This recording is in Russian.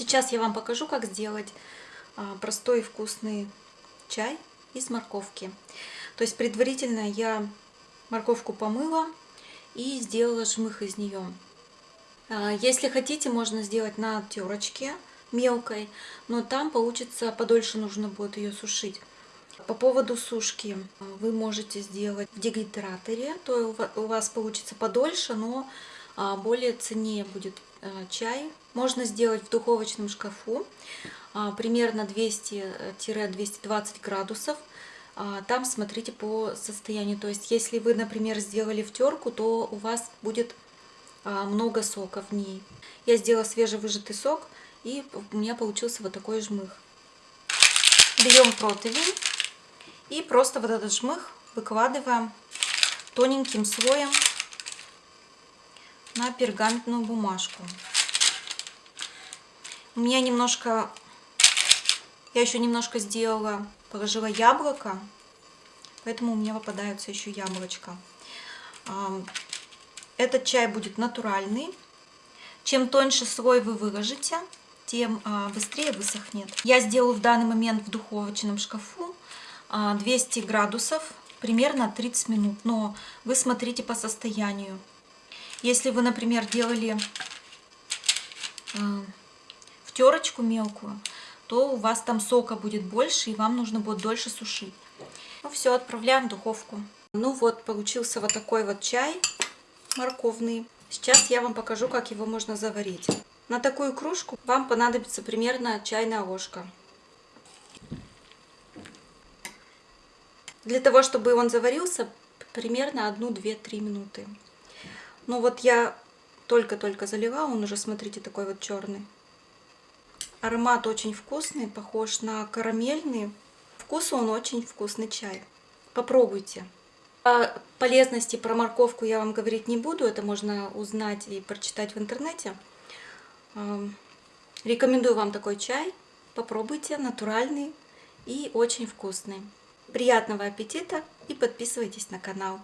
Сейчас я вам покажу, как сделать а, простой и вкусный чай из морковки. То есть предварительно я морковку помыла и сделала жмых из нее. А, если хотите, можно сделать на терочке мелкой, но там получится подольше нужно будет ее сушить. По поводу сушки вы можете сделать в дегидраторе, то у вас получится подольше, но а, более ценнее будет чай. Можно сделать в духовочном шкафу а, примерно 200-220 градусов. А, там смотрите по состоянию. То есть если вы, например, сделали в терку, то у вас будет много сока в ней. Я сделала свежевыжатый сок, и у меня получился вот такой жмых. Берем противень и просто вот этот жмых выкладываем тоненьким слоем на пергаментную бумажку. У меня немножко, я еще немножко сделала, положила яблоко, поэтому у меня выпадаются еще яблочко. Этот чай будет натуральный. Чем тоньше слой вы выложите, тем а, быстрее высохнет. Я сделаю в данный момент в духовочном шкафу 200 а, градусов, примерно 30 минут. Но вы смотрите по состоянию. Если вы, например, делали э, в терочку мелкую, то у вас там сока будет больше, и вам нужно будет дольше сушить. Ну все, отправляем в духовку. Ну вот, получился вот такой вот чай морковный. Сейчас я вам покажу, как его можно заварить. На такую кружку вам понадобится примерно чайная ложка. Для того, чтобы он заварился, примерно 1-2-3 минуты. Ну вот я только-только залила, он уже, смотрите, такой вот черный. Аромат очень вкусный, похож на карамельный. Вкус он очень вкусный чай. Попробуйте. О полезности про морковку я вам говорить не буду, это можно узнать и прочитать в интернете. Рекомендую вам такой чай. Попробуйте, натуральный и очень вкусный. Приятного аппетита и подписывайтесь на канал.